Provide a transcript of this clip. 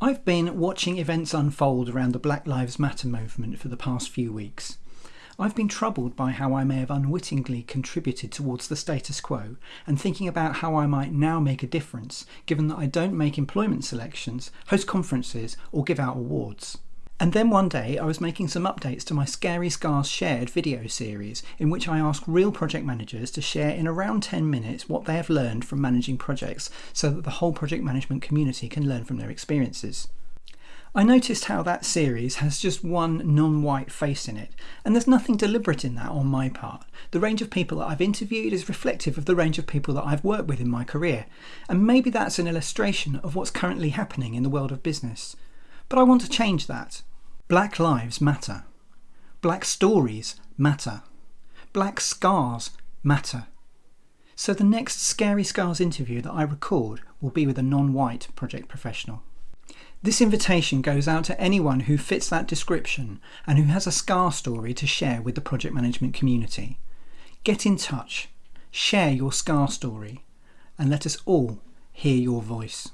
I've been watching events unfold around the Black Lives Matter movement for the past few weeks. I've been troubled by how I may have unwittingly contributed towards the status quo and thinking about how I might now make a difference, given that I don't make employment selections, host conferences, or give out awards. And then one day I was making some updates to my Scary Scars Shared video series, in which I ask real project managers to share in around 10 minutes what they have learned from managing projects so that the whole project management community can learn from their experiences. I noticed how that series has just one non white face in it, and there's nothing deliberate in that on my part. The range of people that I've interviewed is reflective of the range of people that I've worked with in my career, and maybe that's an illustration of what's currently happening in the world of business. But I want to change that. Black lives matter. Black stories matter. Black scars matter. So the next Scary Scars interview that I record will be with a non white project professional. This invitation goes out to anyone who fits that description and who has a scar story to share with the project management community. Get in touch, share your scar story, and let us all hear your voice.